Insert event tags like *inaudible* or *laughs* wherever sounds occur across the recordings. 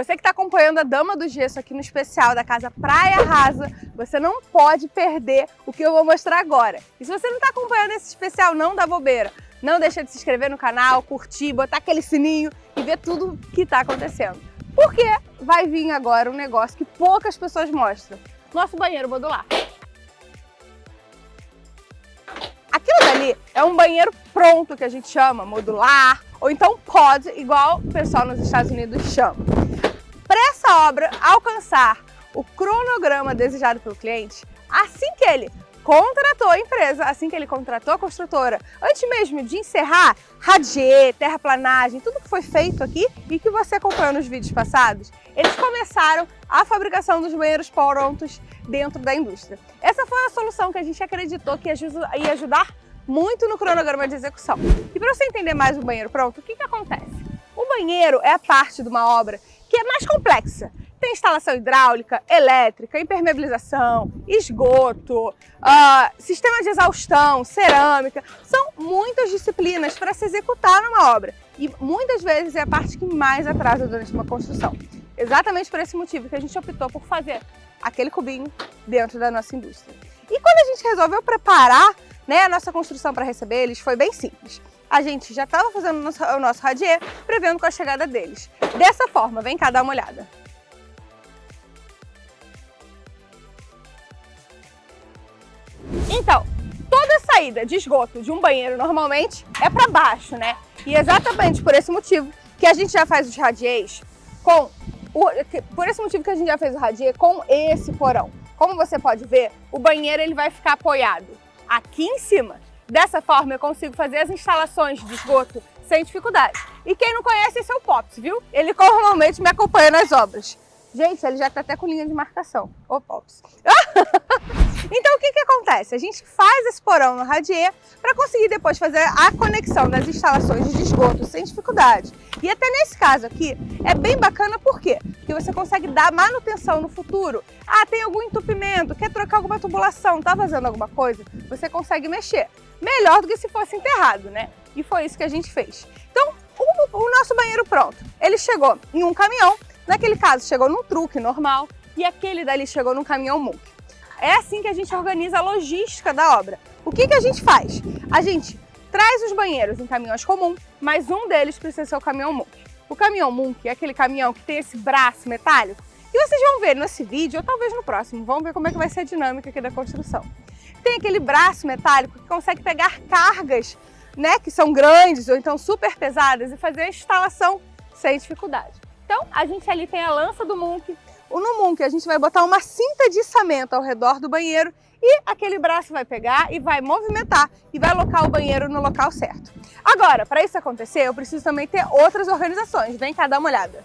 Você que está acompanhando a Dama do Gesso aqui no especial da Casa Praia Rasa, você não pode perder o que eu vou mostrar agora. E se você não está acompanhando esse especial, não dá bobeira. Não deixa de se inscrever no canal, curtir, botar aquele sininho e ver tudo que está acontecendo. Porque vai vir agora um negócio que poucas pessoas mostram. Nosso banheiro modular. Aquilo dali é um banheiro pronto que a gente chama, modular, ou então pod, igual o pessoal nos Estados Unidos chama. Essa obra alcançar o cronograma desejado pelo cliente, assim que ele contratou a empresa, assim que ele contratou a construtora, antes mesmo de encerrar radier, terraplanagem, tudo que foi feito aqui e que você acompanhou nos vídeos passados, eles começaram a fabricação dos banheiros prontos dentro da indústria. Essa foi a solução que a gente acreditou que ia ajudar muito no cronograma de execução. E para você entender mais o banheiro pronto, o que, que acontece? O banheiro é a parte de uma obra que é mais complexa. Tem instalação hidráulica, elétrica, impermeabilização, esgoto, uh, sistema de exaustão, cerâmica. São muitas disciplinas para se executar numa obra. E muitas vezes é a parte que mais atrasa durante uma construção. Exatamente por esse motivo que a gente optou por fazer aquele cubinho dentro da nossa indústria. E quando a gente resolveu preparar né, a nossa construção para receber eles, foi bem simples. A gente já estava fazendo o nosso, radier, prevendo com a chegada deles. Dessa forma, vem cá dar uma olhada. Então, toda saída de esgoto de um banheiro normalmente é para baixo, né? E exatamente por esse motivo que a gente já faz os radiers com o, por esse motivo que a gente já fez o radier com esse porão. Como você pode ver, o banheiro ele vai ficar apoiado aqui em cima. Dessa forma eu consigo fazer as instalações de esgoto sem dificuldade. E quem não conhece esse é o Pops, viu? Ele normalmente me acompanha nas obras. Gente, ele já está até com linha de marcação. Ô, Pops. *laughs* então, o que, que acontece? A gente faz esse porão no radier para conseguir depois fazer a conexão das instalações de esgoto sem dificuldade. E até nesse caso aqui, é bem bacana por quê? Porque você consegue dar manutenção no futuro. Ah, tem algum entupimento, quer trocar alguma tubulação, tá vazando alguma coisa? Você consegue mexer. Melhor do que se fosse enterrado, né? E foi isso que a gente fez. Então, o, o nosso banheiro pronto. Ele chegou em um caminhão, Naquele caso, chegou num truque normal e aquele dali chegou num caminhão MUC. É assim que a gente organiza a logística da obra. O que, que a gente faz? A gente traz os banheiros em caminhões comuns, mas um deles precisa ser o caminhão MUC. O caminhão MUC é aquele caminhão que tem esse braço metálico e vocês vão ver nesse vídeo, ou talvez no próximo, vamos ver como é que vai ser a dinâmica aqui da construção. Tem aquele braço metálico que consegue pegar cargas né, que são grandes ou então super pesadas e fazer a instalação sem dificuldade. Então, a gente ali tem a lança do Munk. No Munk, a gente vai botar uma cinta de içamento ao redor do banheiro e aquele braço vai pegar e vai movimentar e vai alocar o banheiro no local certo. Agora, para isso acontecer, eu preciso também ter outras organizações. Vem cá dar uma olhada.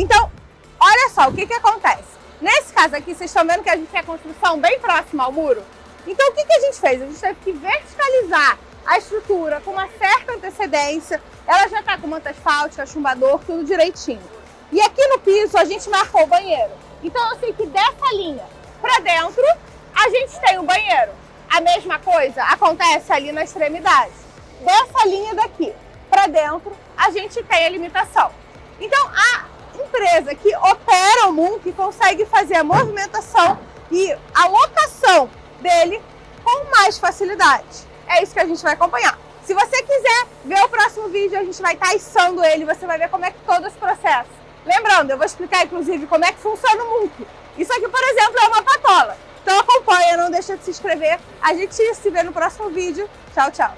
Então, olha só o que, que acontece. Nesse caso aqui, vocês estão vendo que a gente tem a construção bem próxima ao muro? Então o que, que a gente fez? A gente teve que verticalizar a estrutura com uma certa antecedência. Ela já está com manta asfáltica, chumbador, tudo direitinho. E aqui no piso a gente marcou o banheiro. Então eu sei que dessa linha para dentro a gente tem o banheiro. A mesma coisa acontece ali na extremidade. Dessa linha daqui para dentro a gente tem a limitação. Então a empresa que opera o Moon, que consegue fazer a movimentação e a locação dele com mais facilidade. É isso que a gente vai acompanhar. Se você quiser ver o próximo vídeo, a gente vai estar içando ele, você vai ver como é que todo esse processo. Lembrando, eu vou explicar inclusive como é que funciona o MUNC. Isso aqui, por exemplo, é uma patola. Então acompanha, não deixa de se inscrever. A gente se vê no próximo vídeo. Tchau, tchau.